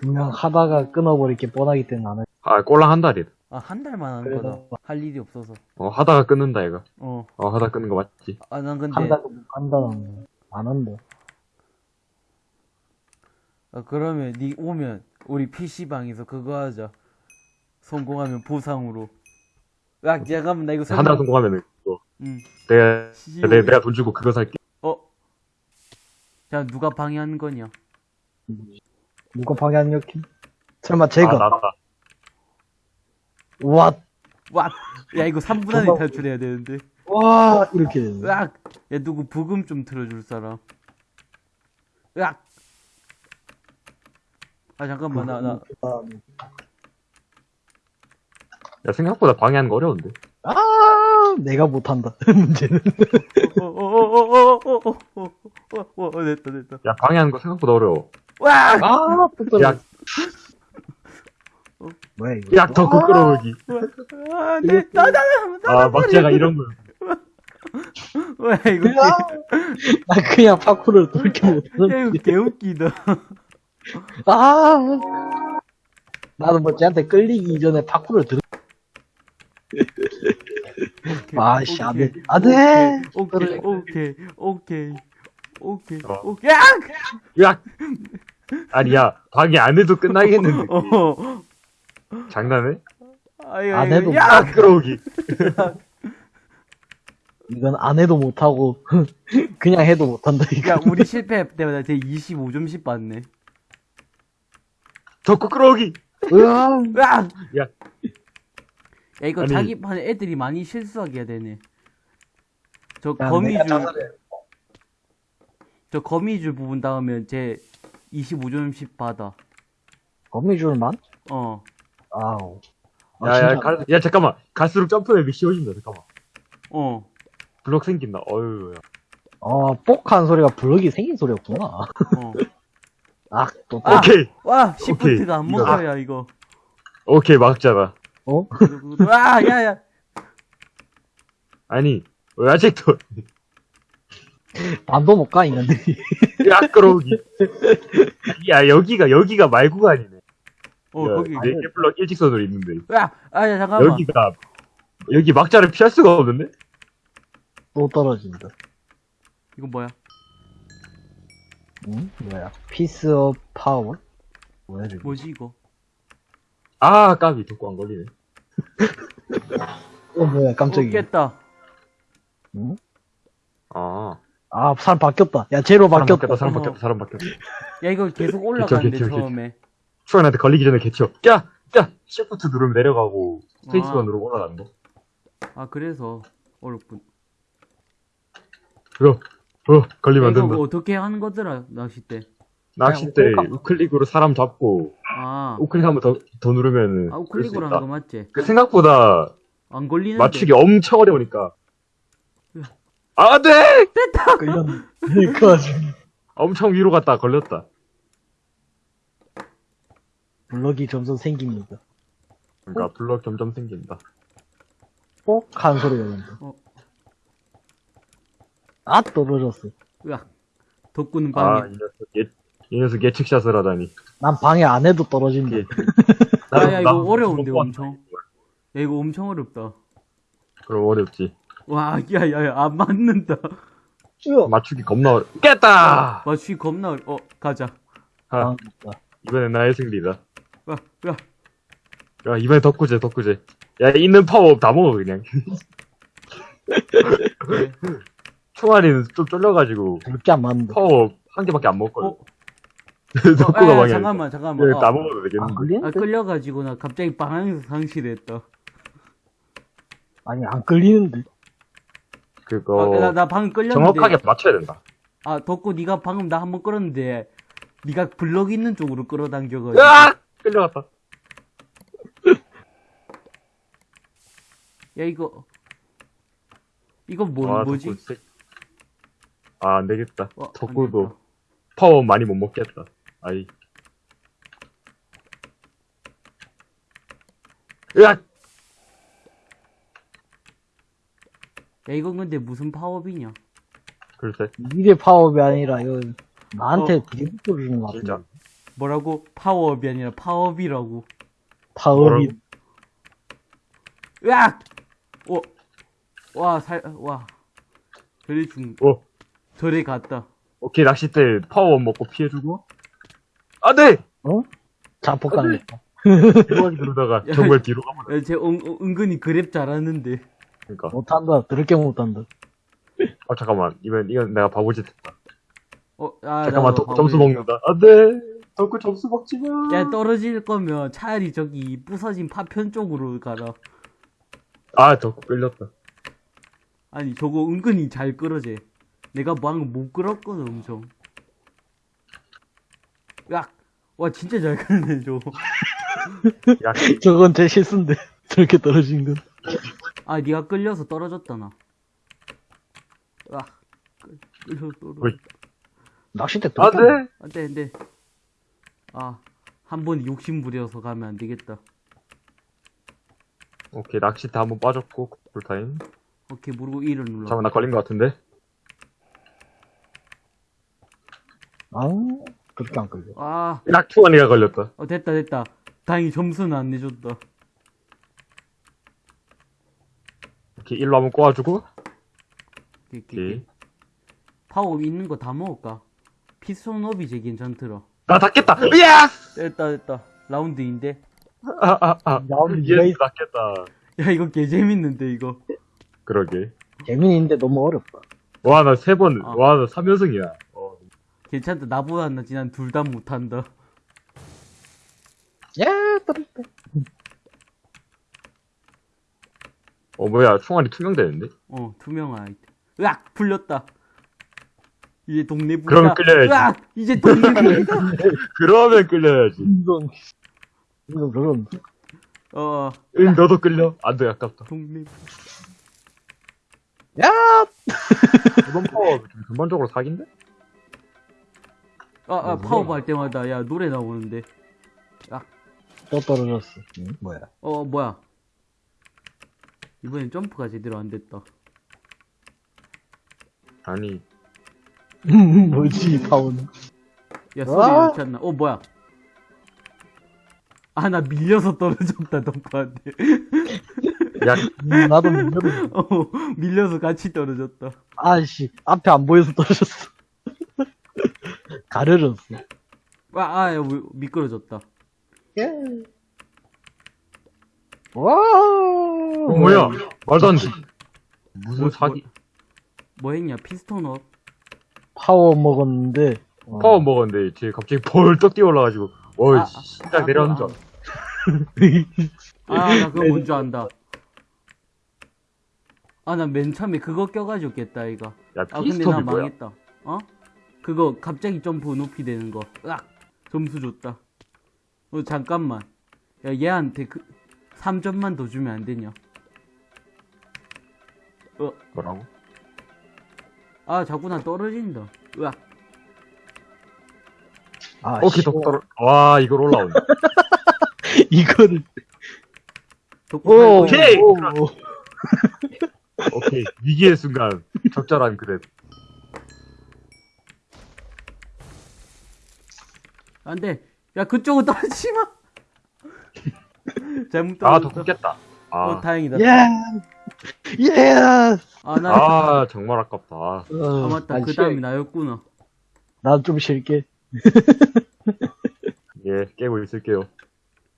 그냥 하다가 끊어버릴 게 뻔하기 때문에 안 해. 아, 꼴랑 한 달이다. 아, 한 달만 하는 그래서- 거다. 할 일이 없어서. 어, 하다가 끊는다, 얘가. 어. 어, 하다가 끊는 거 맞지? 아, 난 근데, 한다고 못 간다는 안 한다. 아, 그러면 니 오면 우리 PC방에서 그거 하자. 성공하면 보상으로. 야, 잠깐만, 나 이거 한 달. 성공하면은, 그거. 응. 내가, 씨. 내가, 내가 돈 주고 그거 살게. 어? 자, 누가 방해하는 거냐? 누가 방해하는 여기? 설마 제가? 아, 나다. 와, 와! 야, 이거 3분 안에 정말- 탈출해야 되는데. 와, 이렇게. 으악! 야, 누구 부금 좀 틀어줄 사람. 으악! 아, 잠깐만, 나, 나. 야, 생각보다 방해하는 거 어려운데. 아, 내가 못한다. 문제는. 어, 어, 어, 어, 어, 어, 어, 어, 어, 어, 어, 됐다, 됐다. 야, 방해하는 거 생각보다 어려워. 와! 아, 또 야, 뭐야, 이거? 야, 덕후 끌어오기. 아, 네, 나, 나, 나, 나, 아, 막자가 이런 거. 와, 이거, 야, 나 그냥 파쿠를 그렇게 개, 야, 못하는 이거 개웃기다. 아, 나는 뭐 쟤한테 끌리기 이전에 파쿠를 들 아 씨, 안 돼. 안 돼! 오케이, 오케이, 오케이, 오케이, 어. 오케이, 야! 야! 아니, 야, 방해 안 해도 끝나겠는데. 어, 장난해? 아유, 안 해도 야! 아, 끌어오기. 이건 안 해도 못하고, 그냥 해도 못한다, 이거. 야, 우리 실패 때마다 제 25점씩 받네. 덕후 끌어오기. 으아, 으악! 야. 야, 이거 아니. 자기 판에 애들이 많이 실수하게 되네. 저 거미줄. 저 거미줄 부분 닿으면 제 25점씩 받아. 거미줄만? 어. 아우. 아, 야. 갈, 야, 잠깐만. 갈수록 점프맵이 쉬워진다, 잠깐만. 어. 블럭 생긴다, 어휴. 야. 어, 뽁한 소리가 블럭이 생긴 소리였구나. 어. 아, 또, 또. 아! 오케이. 와, 시프트가 안. 먹어야, 이거. 오케이, 막잖아. 어? 와, 야, 야. 아니, 왜 아직도, 반도 못 가, 인간들이. 야, 끌어오기. 야, 여기가, 여기가 말구가 아니네. 어, 야, 거기. 네개 블럭 일직선으로 있는데. 야, 아, 야, 잠깐만. 여기가, 여기 막자를 피할 수가 없는데? 또 떨어진다. 이건 뭐야? 응? 뭐야? Piece of power? 뭐야, 이거? 뭐지, 이거? 아, 까비, 덕구 안 걸리네. 어, 뭐야, 깜짝이야. 어, 깼다. 응? 아. 아, 사람 바뀌었다. 야, 제로 사람 바뀌었다. 바뀌었다, 사람 어. 바뀌었다, 사람 바뀌었다. 야, 이거 계속 올라가는데, 개쳐, 개쳐. 처음에. 추원한테 걸리기 전에 개쳐. 야! 야! 시프트 누르면 내려가고, 스페이스바 아. 누르고 올라가는 거. 아, 그래서 어렵군. 그거, 어, 걸리면 안 이거 된다. 뭐 어떻게 하는 거더라, 낚싯대. 낚싯대 그냥 우클릭으로 사람 잡고, 아, 우클릭 한 번 더, 더 누르면은. 아, 우클릭으로 있다. 하는 거 맞지? 그 생각보다 안 걸리는데. 맞추기 엄청 어려우니까. 으. 아, 네! 끌렸네. 그 와중에. 엄청 위로 갔다 걸렸다. 블럭이 점점 생깁니다. 그러니까 블럭 점점 생긴다. 뽁한 소리가 난다. 어. 아, 떨어졌어. 으악. 덕구는 아, 방해. 이 녀석, 예, 이 녀석 예측샷을 하다니. 난 방해 안 해도 떨어진다. 예. 아, 야, 이거 어려운데, 엄청. 야, 이거 엄청 어렵다. 그럼 어렵지. 와, 야, 야, 야, 안 맞는다. 쭉. 맞추기 겁나 어려. 깼다! 맞추기 겁나 어려. 어, 가자. 아, 아. 이번엔 나의 승리다. 와, 야. 야, 이번엔 덕구제, 덕구제. 야, 있는 파워 다 먹어, 그냥. 그래. 총알이는 좀 쫄려가지고, 그렇게 안 맞는다. 파워 한 개밖에 안 먹거든. 어? 덕구가 아, 야, 방해. 잠깐만, 잠깐만. 예, 어. 다 먹어도 아, 되겠는데. 아, 끌리는데? 끌려가지고 나 갑자기 방향에서 상실했다. 아니, 안 끌리는데. 그거, 아, 나, 나 방금 끌렸는데. 정확하게 맞춰야 된다. 아, 덕구 네가 방금 나 한 번 끌었는데 네가 블럭 있는 쪽으로 끌어당겨가지고. 으악! 끌려갔다. 야, 이거. 이거 뭐, 와, 뭐지? 덕구 세- 아, 안 되겠다. 어, 안 덕구도 되겠다. 파워 많이 못 먹겠다. 아이. 으악! 야, 이건 근데 무슨 파워비냐? 글쎄, 이게 파워업이 아니라, 이거, 나한테 어. 비리부터 주는 거 같은데. 진짜. 뭐라고? 파워업이 아니라 파업이라고. 파업이 으악! 어, 와, 살, 와. 저리 죽, 어, 저리 갔다. 오케이, 낚싯대 파워 먹고 피해주고. 안 돼! 어? 자폭 당했다. 뒤로 그러다가 야. 정말 뒤로 가면 야, 쟤 은, 은- 은근히 그랩 잘하는데. 그니까. 못한다. 더럽게 못한다. 아, 잠깐만. 이건, 이건 내가 바보짓 했다. 어, 아, 잠깐만, 덕후 점수. 먹는다. 안 돼! 덕후 점수 먹지 마! 야, 떨어질 거면 차라리 저기 부서진 파편 쪽으로 가라. 아, 덕후 끌렸다. 아니, 저거 은근히 잘 끌어제. 내가 방금 못 끌었거든, 엄청. 으악! 와, 진짜 잘 끌네, 저거. 야, 저건 제 실수인데. 저렇게 떨어진 건. 아, 니가 끌려서 떨어졌다, 나. 아, 끌- 끌려서 떨어졌다. 낚싯대 안 더럽게 돼! 안 돼, 안 돼. 아, 한 번 욕심 부려서 가면 안 되겠다. 오케이, 낚싯대 한 번 빠졌고, 풀타임. 오케이, 모르고 1을 눌러. 잠깐만, 나 걸린 것 같은데? 아, 그렇게 안 걸려. 아, 야, 투원이가 걸렸다. 어, 됐다, 됐다. 다행히 점수는 안 내줬다. 오케이, 일로 한번 꼬아주고. 오케이. 오케이. 파워업 있는 거 다 먹을까? 피스톤업이 제 괜찮더라. 나 닿겠다! 야! 됐다, 됐다. 라운드인데. 아, 아, 아. 라운드 얘 있- 닿겠다. 야, 이거 개 재밌는데, 이거. 그러게. 재민인데 너무 어렵다. 와, 나 세 번, 아. 와, 나 3연승이야. 어, 괜찮다. 나보다 낫지. 난 둘 다 못한다. 야, 떨어졌다. 어, 뭐야, 총알이 투명되는데? 어, 투명한 아이템. 으악! 풀렸다. 이제 동네 부자. 그러면 끌려야지. 으악! 이제 동네 부자. 그러면 끌려야지. 이건, 이건 그런. 어, 응, 너도 끌려. 안 돼, 아깝다. 동네 야! 이번 파워 좀 전반적으로 사기인데? 아, 아, 어, 파워업 할 때마다, 야, 노래 나오는데. 또 떨어졌어. 응? 뭐야. 어, 뭐야. 이번엔 점프가 제대로 안 됐다. 아니, 뭐지, 파워는. 야, 소리 아! 이렇게 안 나. 어, 뭐야. 아, 나 밀려서 떨어졌다, 덕구한테. 야, 음, 나도 밀려. 어, 밀려서 같이 떨어졌다. 아씨, 앞에 안 보여서 떨어졌어. 가려졌어. 아, 아, 야, 미끄러졌다. 예. 와. 어, 뭐야? 말도 안 돼. 무슨 뭐, 사기? 뭐 했냐, piston up. 파워 먹었는데. 어. 파워 먹었는데, 뒤에 갑자기 벌떡 뛰어올라가지고, 어이, 아, 아, 심장 아, 내려앉아. 아, 나 그거 뭔줄 안다. 아, 나 맨 처음에 그거 껴가지고 깼다, 이거. 야, 아, 근데 나 뭐야? 망했다. 어? 그거 갑자기 점프 높이 되는 거. 으악! 점수 줬다. 어, 잠깐만. 야, 얘한테 그, 3점만 더 주면 안 되냐? 어, 뭐라고? 아, 자꾸 나 떨어진다. 으악. 아, 오케이, 씨. 덕 떨어. 와, 이걸 올라오네. 덕후 오, 오케이! 오, 오. 오케이. 위기의 순간, 적절한 그랩. 안 돼. 야, 그쪽으로 떨어지지 마! 잘못 아, 떨어졌다. 덕후 깼다. 아, 어, 다행이다. 예. 예. 아, 나, 아, 정말 아깝다. 아, 어, 맞다. 난 그. 다음이 나였구나. 난 좀 쉴게. 예, 깨고 있을게요.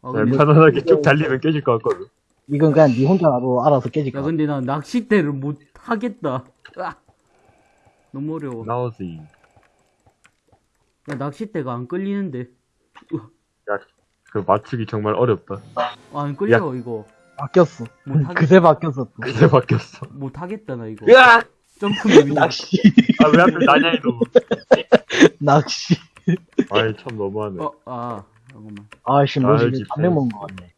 아, 네, 근데, 편안하게 쭉 달리면 깨질 것 같거든. 이건 그냥 니 혼자 나도 알아서 깨질 야, 거야. 근데 나 낚싯대를 못 하겠다. 으악. 너무 어려워. 나오지. 야, 낚싯대가 안 끌리는데. 야, 그 맞추기 정말 어렵다. 아, 안 끌려, 이거. 바뀌었어. 못 하겠, 그새 바뀌었어. 또. 그새 바뀌었어. 못 하겠다, 나 이거. 으악! 점프맵 이. 낚시. 아, 왜 하필 나냐, 이놈. 낚시. 아이, 참 너무하네. 어, 아, 잠깐만. 아씨, 아, 뭐지? 담배 먹은 거 같네.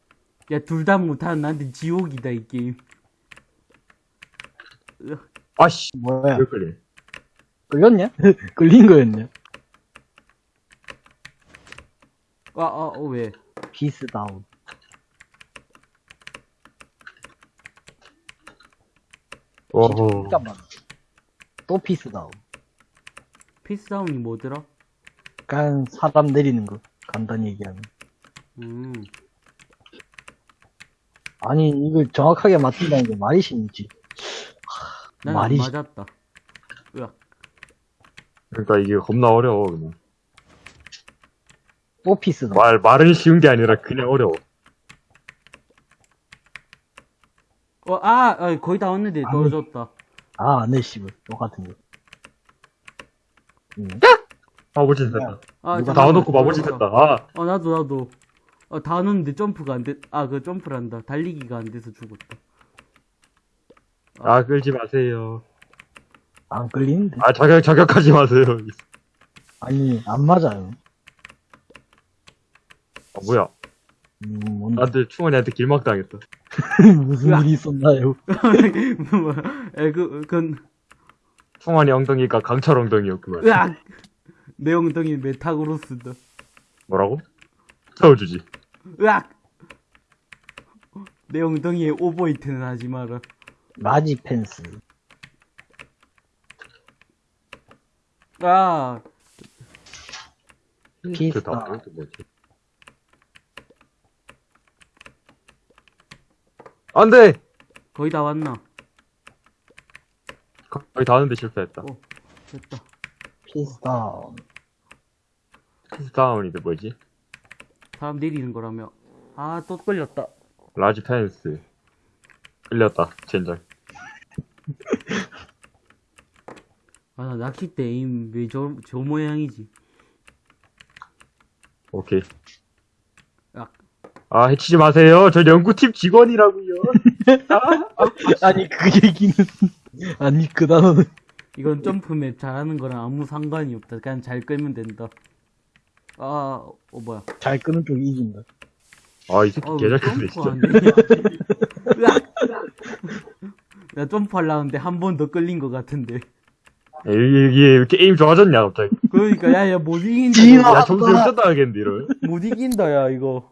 야, 둘 다 못하는 나한테 지옥이다, 이 게임. 아씨, 뭐야? 왜 그래? 끌렸냐? 끌린 거였냐? 아, 아, 어, 왜? piece down. 오호. 잠깐만. 또 piece down. Piece down이 뭐더라? 그냥 사람 내리는 거. 간단히 얘기하면. 음. 아니, 이걸 정확하게 맞춘다는 게 말이 쉽지. 말이- 맞았다. 으악. 그러니까 이게 겁나 어려워, 그냥. 오피스다. 말, 말은 쉬운 게 아니라 그냥 어려워. 어, 아, 아, 거의 다 왔는데 아니. 떨어졌다. 아, 네, 씨발. 똑같은 거. 음. 바보짓 했다. 아, 누가 잠깐만, 다 넣고 떨어졌다. 했다. 아, 어, 나도, 나도. 어, 다 넣었는데 점프가 안 돼. 아, 그 점프를 한다. 달리기가 안 돼서 죽었다. 아, 끌지 마세요. 안 끌리는데? 아, 저격, 저격하지 마세요. 아니, 안 맞아요. 아, 뭐야. 음, 뭔, 나한테 충원이 한테 길막 당했다. 무슨 일이 있었나요? 뭐야. 에, 그, 그건, 충원이 엉덩이가 강철 엉덩이였구만. 으악! 내 엉덩이 메타그로스다. 뭐라고? 채워주지. 으악! 내 엉덩이에 overheat는 하지 마라. large fence. 아, 피스타. 그 뭐지? 안 돼! 거의 다 왔나? 거의 다 하는데 실패했다. 어, 됐다. 피스타. piece down인데 뭐지? 사람 내리는 거라며. 아, 또 끌렸다. large fence. 끌렸다, 젠장. 아, 나 낚싯대 aim 왜 저, 저 모양이지? 오케이. 야, 아, 해치지 마세요. 저 연구팀 직원이라고요. 아 니, 그 얘기는. 아니, 그 단어는. 이건 jump map 잘하는 거랑 아무 상관이 없다. 그냥 잘 끌면 된다. 아, 어, 뭐야. 잘 끄는 쪽이 이긴다. 아, 이 새끼 어, 개잘 점프 끄네, 진짜. 안 되냐. 으악! 나 점프하려는데 한 번 더 끌린 것 같은데. 이게, 이게 왜 게임 좋아졌냐, 갑자기. 그러니까, 야, 야, 못 이긴다. 야, 점수 역전다 하겠는데, 이러면. 못 이긴다, 야, 이거.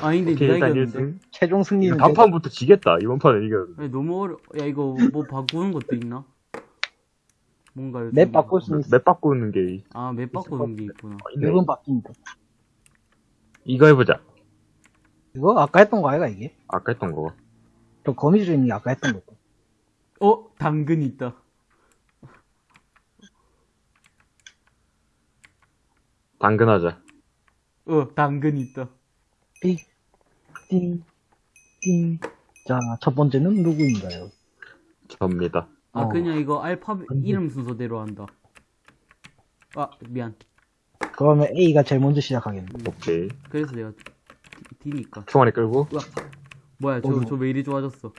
아닌데, 오케이, 일단 이겼는데. 1승. 최종 승리는. 단판부터 지겠다. 이번 판은 이겨. 아니, 너무 어려, 야, 이거 뭐 바꾸는 것도 있나? 뭔가. 맵 바꿀 수 있어. 맵 바꾸는 게, 아, 맵 바꾸는 게 있구나. 있네. 맵은 바뀐다. 이거 해보자. 이거 아까 했던 거 아이가, 이게? 아까 했던 거. 저 거미줄 있는 게 아까 했던 거. 어, 당근 있다. 당근하자. 어, 당근 있다. 띵, 띵, 띵. 자, 첫 번째는 누구인가요? 접니다. 아, 어. 그냥 이거 알파벳. 이름 순서대로 한다. 아, 미안. 그러면 A가 제일 먼저 시작하겠네. 오케이. 그래서 내가 D- D니까. 충원이 끌고. 뭐야, 저? 저 왜 이리 좋아졌어?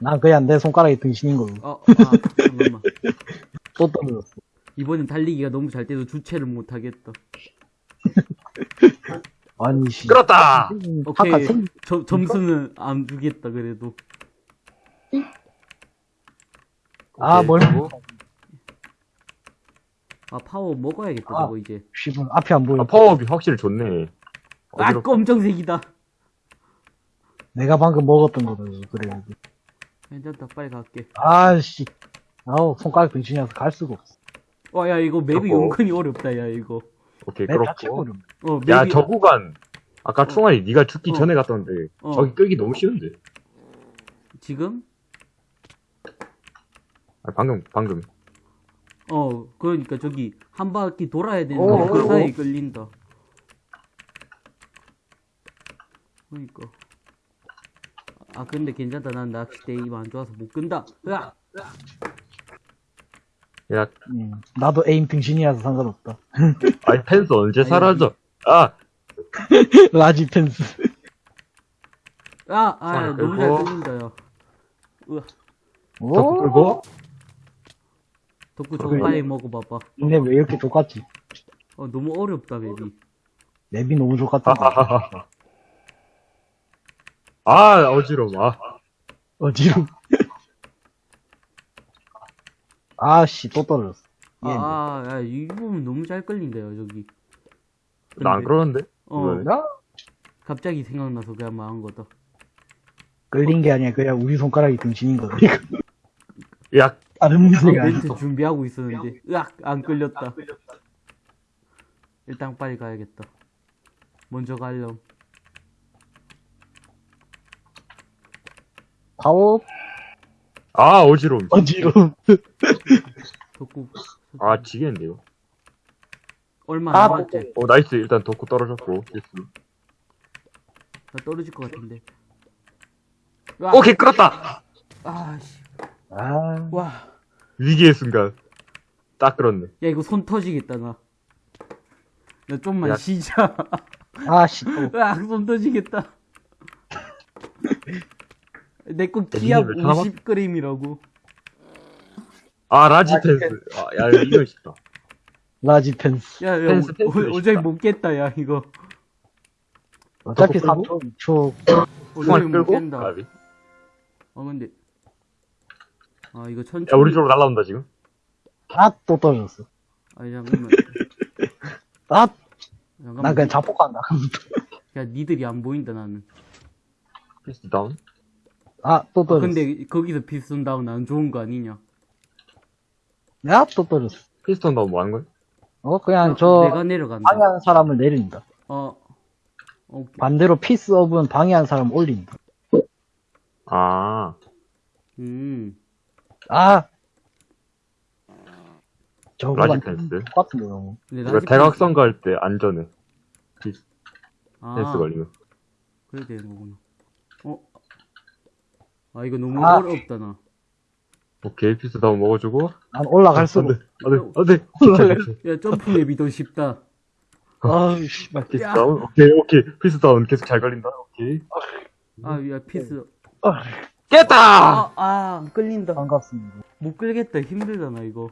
난 그냥 내 손가락이 등신인 거고. 어, 아, 잠깐만. 또 떨어졌어. 이번엔 달리기가 너무 잘 돼서 주체를 못 하겠다. 아니, 씨. 끌었다! 오케이. 생, 저, 점수는 안 주겠다, 그래도. 아, 뭘. 아, 파워 먹어야겠다, 아. 저거 이제. 씨발, 앞이 안 보여. 아, 파워업이 확실히 좋네. 아, 어디로- 검정색이다. 내가 방금 먹었던 거다, 그래. 괜찮다, 빨리 갈게. 아씨. 아우, 손가락 등신이라서 갈 수가 없어. 어, 야, 이거 맵이 저거. 은근히 어렵다, 야, 이거. 오케이, 내 자체 그렇고. 어, 맵이. 야, 저 구간. 아까 충원이 네가 죽기 어. 전에 갔던데. 어. 저기 끌기 너무 쉬운데. 지금? 아, 방금, 방금. 어, 그러니까 저기, 한 바퀴 돌아야 어, 되는데, 그 어, 사이에 어. 끌린다. 그러니까. 아, 근데 괜찮다. 난 낚싯대 입안 좋아서 못 끈다. 으악! 야, 음, 나도 에임 등신이라서 상관없다. 아니, 펜스 언제 사라져? 아! 라지 펜스. 아, 아, 너무 잘 끌고. 끌린다, 야. 으악. 저 오, 끌고. 덕구 저거 그래. 빨리 먹어봐봐. 근데 왜 이렇게 똑같지? 어, 너무 어렵다, 맵이. 맵이 너무 똑같다. 하하하하. 아, 어지러워. 아. 어지러. 아씨, 또 떨어졌어. 아, 예. 아, 야, 이 부분 너무 잘 끌린다요, 저기. 나 안 그러는데? 어? 나 갑자기 생각나서 그냥 말한 거다. 끌린 게 아니라 그냥 우리 손가락이 등신인 거다. 이거. 야, 다른 아, 문제가 멘트 아니고. 준비하고 있었는데 으악 안 끌렸다 일단 빨리 가야겠다 먼저 갈렴 파워 아, 어지러움. 어지러움. 덕구 아, 지겠는데, 이거. 얼마 아, 안 남았지? 어, nice. 일단 덕구 떨어졌고. 됐어. 나 떨어질 것 같은데 오케이, 끌었다! 아씨 아, 와 위기의 순간. 딱 끌었네. 야 이거 손 터지겠다 나. 나 좀만 야. 쉬자. 아 씨, 또. 으악 손 터지겠다. 내거 야, 기압 니네 왜 하나만- 50g이라고. 아, 라지 라지 펜스. 아, 야, 이거 싶다. 라지 펜스. 야, 야, 펜스, 어, 펜스 어, 어차피 쉽다. 못 깼다, 야, 이거. 어차피 끌고? 3초, 2초. 어차피 못? 깬다. 아, 미- 아, 근데. 아, 이거 천천히. 야, 우리 쪽으로 날라온다, 지금. 아, 또 떨어졌어. 아니, 잠깐만. 아, 잠깐만. 난 그냥 자폭한다. 야, 니들이 안 보인다, 나는. piece down. 아, 또 아, 떨어졌어. 근데 거기서 piece down 안 좋은 거 아니냐? 야, 또 떨어졌어. piece down 뭐 하는 거야? 어, 그냥 어, 저, 내가 내려간다. 방해하는 사람을 내린다. 어. 오케이. 반대로 piece up은 방해하는 사람 올린다. 아. 음. 아! 라지 저거랑 펜스. 똑같은데, 너무. 근데 이거 라지 대각선 갈 때 안전해. 아, 펜스 걸리면. 그래 되는 거구나. 어? 아, 이거 너무 아. 어렵다, 나. 오케이, 피스 다운 먹어주고. 난 올라갈 수가 안 돼, 안 돼, 안 돼. 올라갈 야, 점프 맵이 더 쉽다. 아우, 씨발. 피스 야. 다운? 오케이, 오케이. 피스 다운 계속 잘 걸린다. 오케이. 아, 야, 피스. 아, 깼다! 아, 아, 안 끌린다. 반갑습니다. 못 끌겠다. 힘들잖아, 이거.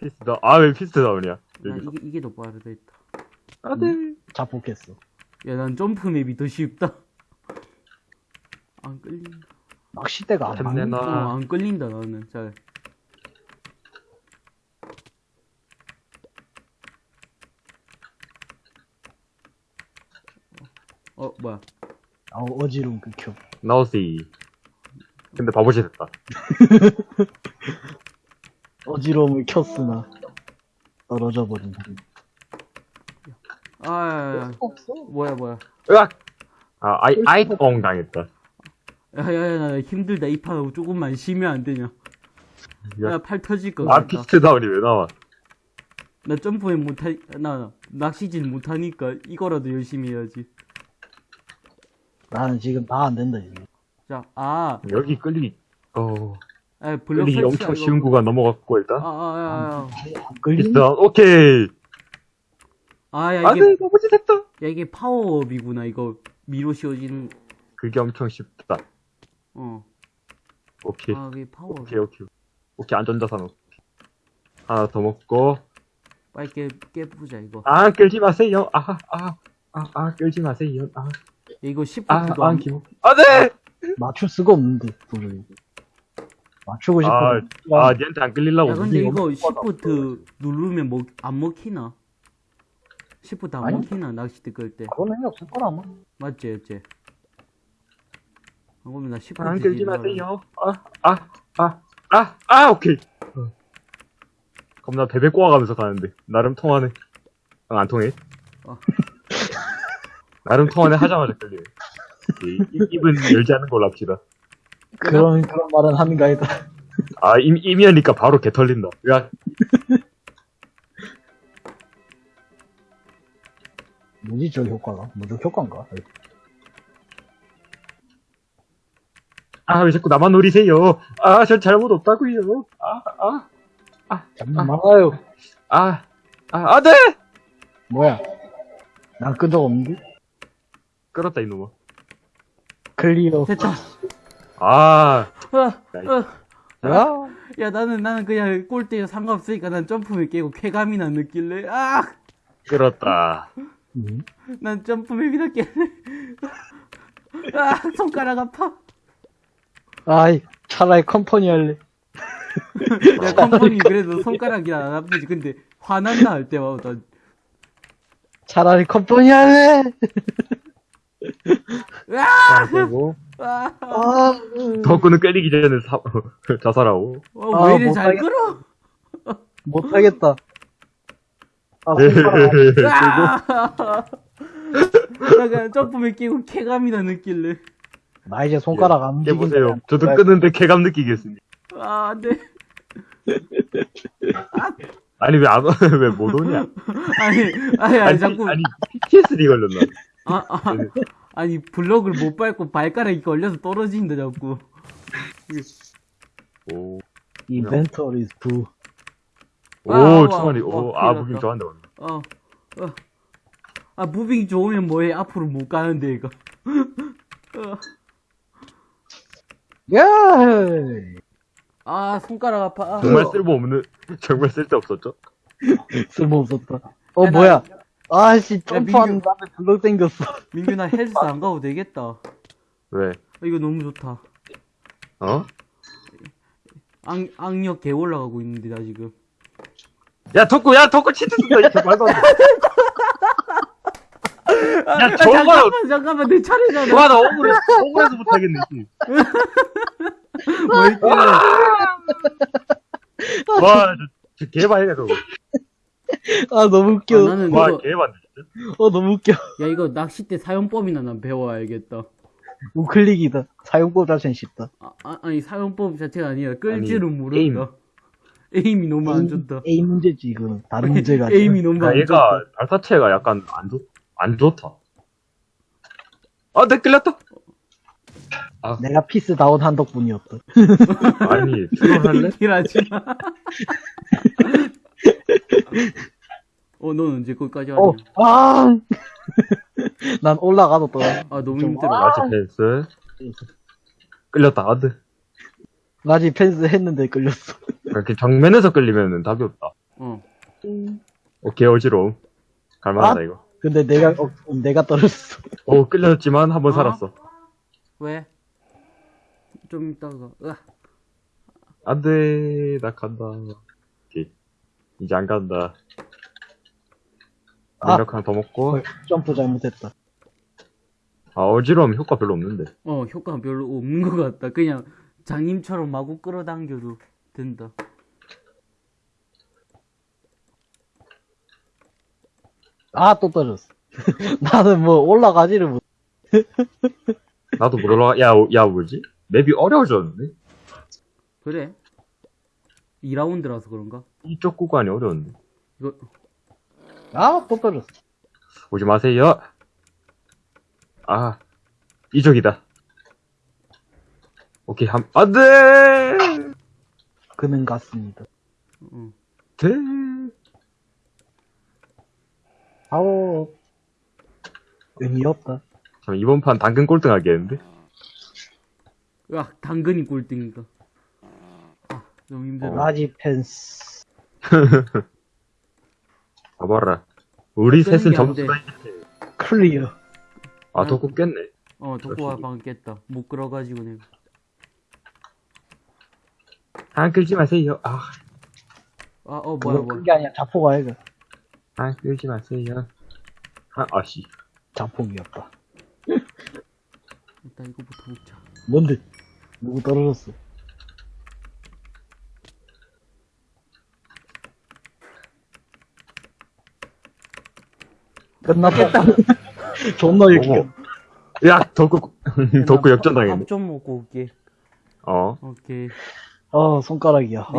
피스 다운. 아, 왜 피스 다운이야? 난 여기서. 이게, 이게 더 빠르다 했다. 안 돼. 자폭했어. 야, 난 점프 맵이 더 쉽다. 안 끌린다. 낚시대가 안 템내 맞네. 어, 나. 안 끌린다, 나는. 잘. 어, 뭐야. 아, 어지러움 극혐. nice. 근데 바보짓 했다. 어지러움을 켰으나 떨어져 버린. 아, 야, 야. 없어? 뭐야, 뭐야. 으악! 아, 아이, 아이, 엉 당했다. 야, 야, 야, 나 힘들다. 이 판하고 조금만 쉬면 안 되냐. 야. 야, 팔 터질 것 아, 같다. piece down이 왜 나와? 나 점프에 못하, 나, 나 낚시질 못하니까 이거라도 열심히 해야지. 나는 지금 다 안 된다, 지금. 자, 아, 여기 끌리기, 어, 아 설치야, 엄청 이거. 쉬운 구간 넘어갔고, 아, 일단. 아, 아, 아, 다운, 오케이! 아, 야, 아, 이게, 네, 바보짓 했다! 야, 이게 파워업이구나, 이거. 미로 씌워지는, 그게 엄청 쉽다. 어. 오케이. 아, 그게 파워업. 오케이, 오케이. 오케이, 안전자산. 하나 더 먹고. 빨리 깨, 깨부자, 이거. 아, 끌지 마세요. 아, 아, 아, 아, 끌지 마세요. 아, 야, 이거 아, 10부터도 아, 안, 기분. 아, 네! 맞출 수가 없는데, 도저히. 맞추고 싶어. 아, 아, 니한테 안 끌리려고. 야, 근데 이거 시프트 누르면 먹, 안 먹히나? 시프트 안 아니. 먹히나, 낚시대 끌 때. 그런 의미 없을 거라, 아마. 맞지, 맞지? 아, 그러면 나 시프트. 안 끌지 딜러를- 마세요. 아, 아, 아, 아, 아, 오케이. 어. 겁나 베베 꼬아가면서 가는데. 나름 통하네. 아, 안 통해. 어. 나름 통하네 하자마자 끌리네. 입- 입은 열지 않는 걸로 합시다. 그런, 그런 말은 하는 거 아니다. 아, 임, 이미 하니까 바로 개 털린다. 야, 뭐지, 저 효과가? 무적 효과인가? 아, 왜 자꾸 나만 노리세요? 아, 전 잘못 없다고요. 아, 아, 잠깐 말아요. 아, 아, 아, 네! 뭐야? 난 끈적 없는데? 끌었다, 이놈아. clear. 됐다. 아, 아, 아. 야? 야, 나는, 나는 그냥 꼴대에 상관없으니까 난 jump map 깨고 쾌감이나 느낄래. 아! 끌었다. 음. 난 점프맵이나 깰래. 아, 손가락 아파. 아이, 차라리 컴퍼니 할래. 야, 컴퍼니 그래도 손가락이 안 아프지. 근데 화난다 할 때마다. 차라리 컴퍼니 할래. 아! 하나 빼고. 아, 아, 덕구는 끌리기 전에 사, 자살하고. 어, 아, 왜 이래 잘 못하겠다. 끌어? 못하겠다. 아, 네. 손가락. 아! 나 그냥 점프맨 끼고 쾌감이나 느낄래. 나 이제 손가락 안 움직인다. 해보세요. 저도 끄는데 쾌감 느끼겠습니다. 아, 안 돼. 아니, 왜 안, 왜못 오냐? 아니, 아니, 아니, 아니, 자꾸. 아니, PTSD 걸렸나? 아, 아, 아니, 블럭을 못 밟고 발가락이 걸려서 떨어진다, 자꾸. 오. 인벤토리 is blue. 오, 와, 충만이, 와, 오, 와, 아, 무빙 났다. 좋아한다. 오늘. 어, 어. 아, 무빙 좋으면 뭐해? 앞으로 못 가는데, 이거. 어. 야! 아, 손가락 아파. 아. 정말 쓸모없는, 정말 쓸데없었죠? 쓸모없었다. 어, 야, 나- 뭐야. 아씨, 점프한 민규. 다음에 블럭 땡겼어. 민규, 나 헬스 안 가도 되겠다. 왜? 아, 이거 너무 좋다. 어? 악, 악력 개 올라가고 있는데, 나 지금. 야, 덕구, 야, 덕구 치트 쓴다, 이렇게 말도 안 돼. 야, 아, 저거요. 잠깐만, 잠깐만, 내 차례잖아. 와, 나 억울해, 억울해서 못하겠네, 씨. 뭐 있길래. 와, 저, 저 개발이네, 저거. 아, 너무 웃겨. 아, 나는 와, 이거, 개발, 진짜. 어, 너무 웃겨. 야, 이거 낚싯대 사용법이나 난 배워야겠다. 우클릭이다. 사용법 자체는 쉽다. 아, 아, 아니, 사용법 자체가 아니라 끌 줄은 모른다. 에임. 에임. 이 너무 안 좋다. 에임 문제지, 이거는. 다른 문제가 아니라. 에임이 너무 야, 안 얘가, 좋다. 발사체가 약간 안 좋, 안 좋다. 아, 내 끌렸다. 내가 피스 다운 한 덕분이었다. 아니, 출연할래? 일하지 마. 어, 넌 언제 거기까지 하냐? 어, 아! 난 올라가도 또. 아, 너무 좀- 힘들어. 마치 펜스. 끌렸다, 아드. 나지 펜스 했는데 끌렸어. 이렇게 정면에서 끌리면 답이 없다. 어. 오케이, 어지러움. 갈만하다, 아? 이거. 근데 내가, 어, 내가 떨어졌어. 오, 끌렸지만 한번 어? 살았어. 왜? 좀 이따가. 으아. 안 돼, 나 간다. 오케이. 이제 안 간다. 아. 능력 하나 더 먹고. 헐, 점프 잘못했다. 아, 어지러움 효과 별로 없는데. 어, 효과가 별로 없는 것 같다. 그냥 장님처럼 마구 끌어당겨도 된다. 아, 또 떨어졌어. 나는 뭐 올라가지를 못. 나도 못 올라가, 야, 야, 뭐지? 맵이 어려워졌는데? 그래? 2라운드라서 그런가? 이쪽 구간이 어려운데. 이거, 아, 또 떨어졌어. 오지 마세요. 아, 이쪽이다. 오케이, 한, 안 돼! 그는 같습니다. 어. 돼. 아오. 의미 없다. 잠 이번 판 당근 꼴등 하겠는데? 으아, 당근이 꼴등이다. 아, 너무 힘들어. 나지 펜스. 봐봐라. 우리 셋은 점수가, 클리어. 아, 더 꼽겠네. 어, 덕구가 방금 깼다. 못 끌어가지고 내가. 안 끌지 마세요. 아, 아, 어, 뭐야, 뭐야. 그게 아니야. 자포가 이거. 안 끌지 마세요. 아, 아씨. 자폭이었다. 일단 이거부터 먹자. 뭔데? 누구 떨어졌어? 끝났다. 존나. 유쾌. 야, 덕구, 덕구 역전당했네. 밥좀 먹고 올게. 어. 오케이. 어, 손가락이야. 아.